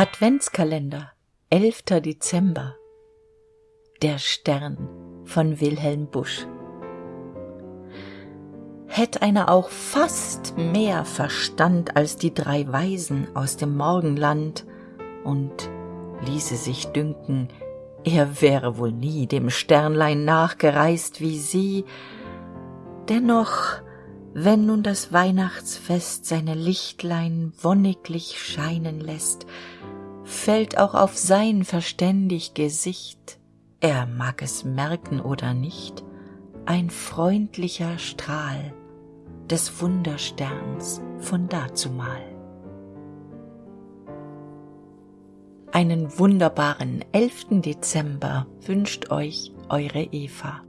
Adventskalender 11. Dezember Der Stern von Wilhelm Busch Hätt einer auch fast mehr Verstand als die drei Weisen aus dem Morgenland und ließe sich dünken, er wäre wohl nie dem Sternlein nachgereist wie sie, dennoch wenn nun das Weihnachtsfest seine Lichtlein wonniglich scheinen lässt, fällt auch auf sein verständig Gesicht, er mag es merken oder nicht, ein freundlicher Strahl des Wundersterns von dazumal. Einen wunderbaren 11. Dezember wünscht euch eure Eva.